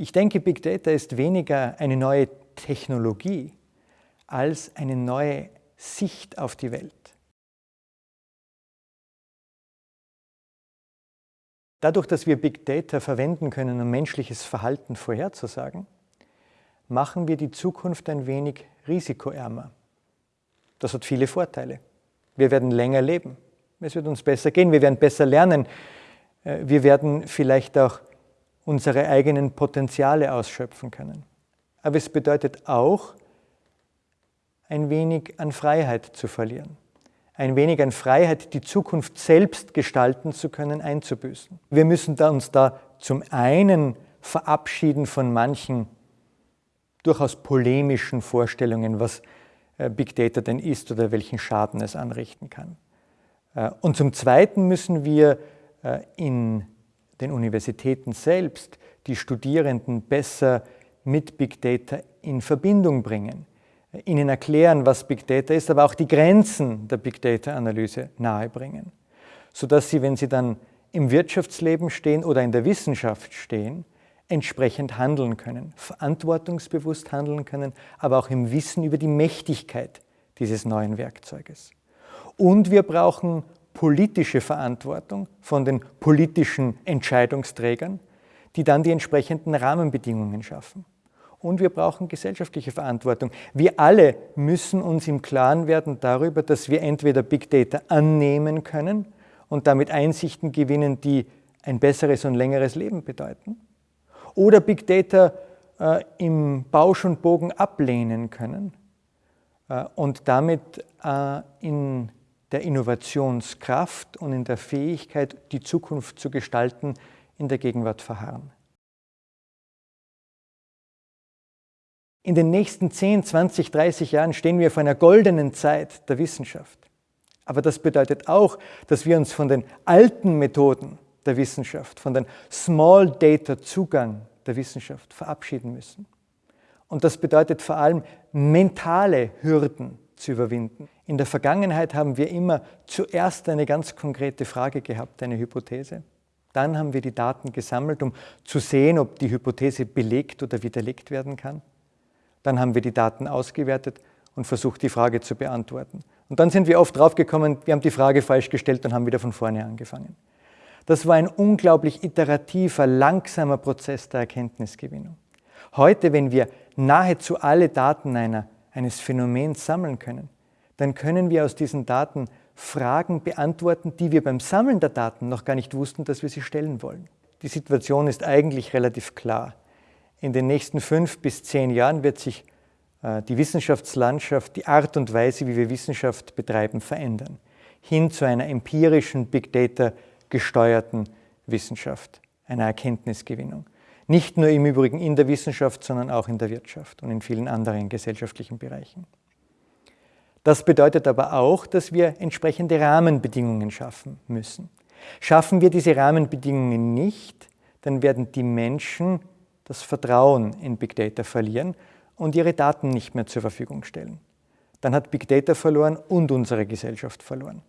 Ich denke, Big Data ist weniger eine neue Technologie als eine neue Sicht auf die Welt. Dadurch, dass wir Big Data verwenden können, um menschliches Verhalten vorherzusagen, machen wir die Zukunft ein wenig risikoärmer. Das hat viele Vorteile. Wir werden länger leben. Es wird uns besser gehen. Wir werden besser lernen. Äh, wir werden vielleicht auch unsere eigenen Potenziale ausschöpfen können. Aber es bedeutet auch, ein wenig an Freiheit zu verlieren. Ein wenig an Freiheit, die Zukunft selbst gestalten zu können, einzubüßen. Wir müssen uns da zum einen verabschieden von manchen durchaus polemischen Vorstellungen, was äh, Big Data denn ist oder welchen Schaden es anrichten kann. Äh, und zum Zweiten müssen wir äh, in den Universitäten selbst die Studierenden besser mit Big Data in Verbindung bringen, ihnen erklären, was Big Data ist, aber auch die Grenzen der Big Data-Analyse nahebringen, sodass sie, wenn sie dann im Wirtschaftsleben stehen oder in der Wissenschaft stehen, entsprechend handeln können, verantwortungsbewusst handeln können, aber auch im Wissen über die Mächtigkeit dieses neuen Werkzeuges. Und wir brauchen politische Verantwortung von den politischen Entscheidungsträgern, die dann die entsprechenden Rahmenbedingungen schaffen. Und wir brauchen gesellschaftliche Verantwortung. Wir alle müssen uns im Klaren werden darüber, dass wir entweder Big Data annehmen können und damit Einsichten gewinnen, die ein besseres und längeres Leben bedeuten, oder Big Data äh, im Bausch und Bogen ablehnen können äh, und damit äh, in der Innovationskraft und in der Fähigkeit, die Zukunft zu gestalten, in der Gegenwart verharren. In den nächsten 10, 20, 30 Jahren stehen wir vor einer goldenen Zeit der Wissenschaft. Aber das bedeutet auch, dass wir uns von den alten Methoden der Wissenschaft, von dem Small Data Zugang der Wissenschaft verabschieden müssen. Und das bedeutet vor allem mentale Hürden zu überwinden. In der Vergangenheit haben wir immer zuerst eine ganz konkrete Frage gehabt, eine Hypothese. Dann haben wir die Daten gesammelt, um zu sehen, ob die Hypothese belegt oder widerlegt werden kann. Dann haben wir die Daten ausgewertet und versucht, die Frage zu beantworten. Und dann sind wir oft draufgekommen, wir haben die Frage falsch gestellt und haben wieder von vorne angefangen. Das war ein unglaublich iterativer, langsamer Prozess der Erkenntnisgewinnung. Heute, wenn wir nahezu alle Daten einer, eines Phänomens sammeln können, dann können wir aus diesen Daten Fragen beantworten, die wir beim Sammeln der Daten noch gar nicht wussten, dass wir sie stellen wollen. Die Situation ist eigentlich relativ klar. In den nächsten fünf bis zehn Jahren wird sich äh, die Wissenschaftslandschaft, die Art und Weise, wie wir Wissenschaft betreiben, verändern. Hin zu einer empirischen Big Data gesteuerten Wissenschaft, einer Erkenntnisgewinnung. Nicht nur im Übrigen in der Wissenschaft, sondern auch in der Wirtschaft und in vielen anderen gesellschaftlichen Bereichen. Das bedeutet aber auch, dass wir entsprechende Rahmenbedingungen schaffen müssen. Schaffen wir diese Rahmenbedingungen nicht, dann werden die Menschen das Vertrauen in Big Data verlieren und ihre Daten nicht mehr zur Verfügung stellen. Dann hat Big Data verloren und unsere Gesellschaft verloren.